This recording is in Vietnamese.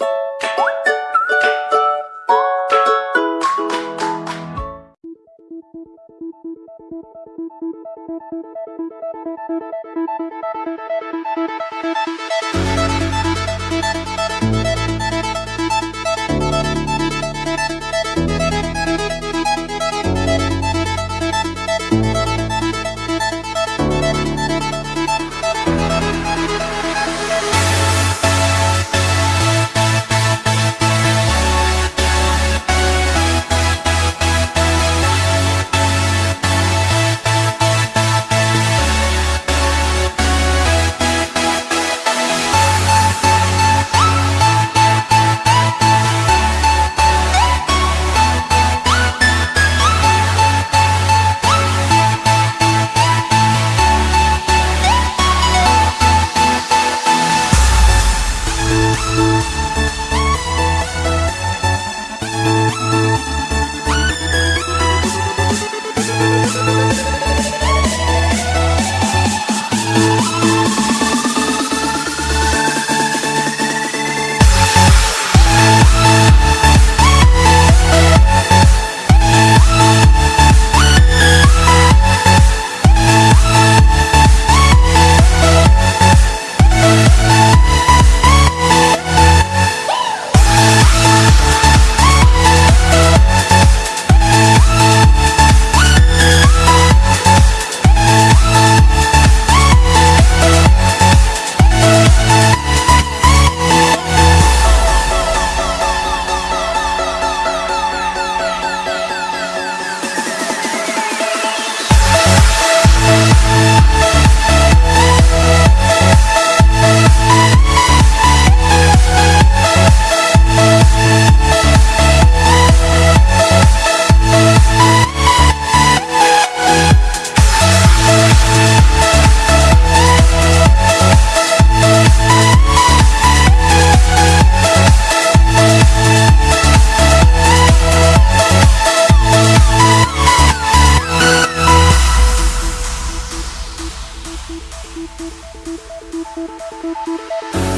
Thank you. Música